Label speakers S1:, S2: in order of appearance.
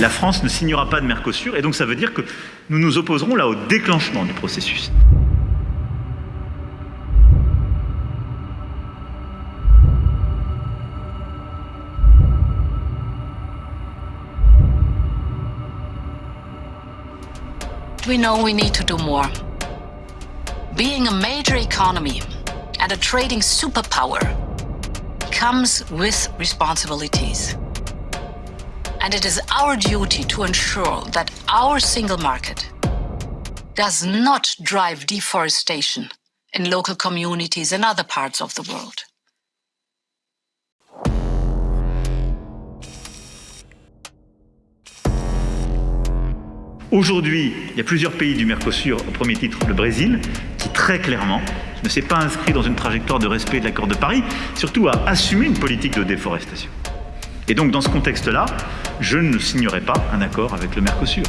S1: la France ne signera pas de Mercosur, et donc ça veut dire que nous nous opposerons là au déclenchement du processus.
S2: We know we need to do more. Being a major economy and a trading superpower comes with responsibilities. And it is our duty to ensure that our single market does not drive deforestation in local communities and other parts of the world.
S1: Aujourd'hui, il y a plusieurs pays du Mercosur, au premier titre le Brésil, qui très clairement ne s'est pas inscrit dans une trajectoire de respect de l'accord de Paris, surtout à assumer une politique de déforestation. Et donc dans ce contexte-là, je ne signerai pas un accord avec le Mercosur.